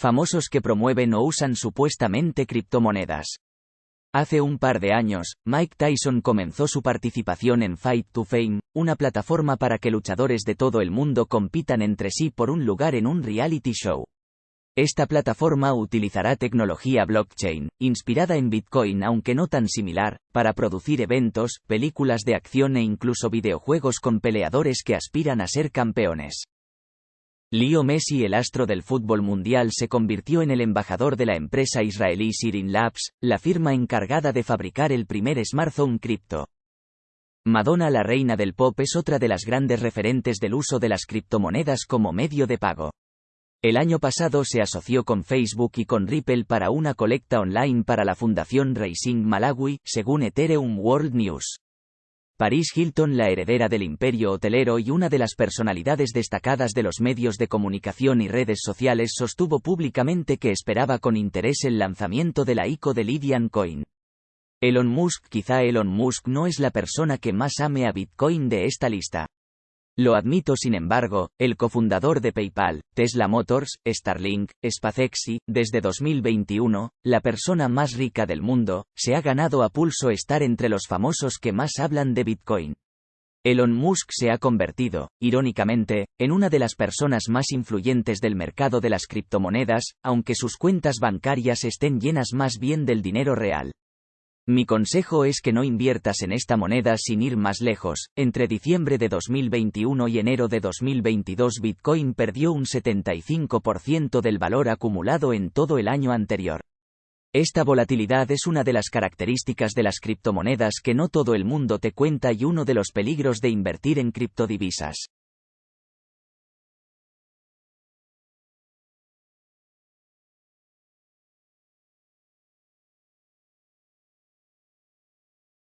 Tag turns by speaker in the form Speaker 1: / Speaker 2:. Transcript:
Speaker 1: Famosos que promueven o usan supuestamente criptomonedas. Hace un par de años, Mike Tyson comenzó su participación en Fight to Fame, una plataforma para que luchadores de todo el mundo compitan entre sí por un lugar en un reality show. Esta plataforma utilizará tecnología blockchain, inspirada en Bitcoin aunque no tan similar, para producir eventos, películas de acción e incluso videojuegos con peleadores que aspiran a ser campeones. Leo Messi, el astro del fútbol mundial, se convirtió en el embajador de la empresa israelí Sirin Labs, la firma encargada de fabricar el primer smartphone cripto. Madonna, la reina del pop, es otra de las grandes referentes del uso de las criptomonedas como medio de pago. El año pasado se asoció con Facebook y con Ripple para una colecta online para la Fundación Racing Malawi, según Ethereum World News. Paris Hilton, la heredera del imperio hotelero y una de las personalidades destacadas de los medios de comunicación y redes sociales, sostuvo públicamente que esperaba con interés el lanzamiento de la ICO de Lydian Coin. Elon Musk Quizá Elon Musk no es la persona que más ame a Bitcoin de esta lista. Lo admito sin embargo, el cofundador de PayPal, Tesla Motors, Starlink, SpaceX y, desde 2021, la persona más rica del mundo, se ha ganado a pulso estar entre los famosos que más hablan de Bitcoin. Elon Musk se ha convertido, irónicamente, en una de las personas más influyentes del mercado de las criptomonedas, aunque sus cuentas bancarias estén llenas más bien del dinero real. Mi consejo es que no inviertas en esta moneda sin ir más lejos. Entre diciembre de 2021 y enero de 2022 Bitcoin perdió un 75% del valor acumulado en todo el año anterior. Esta volatilidad es una de las características de las criptomonedas que no todo el mundo te cuenta y uno de los peligros de invertir en criptodivisas.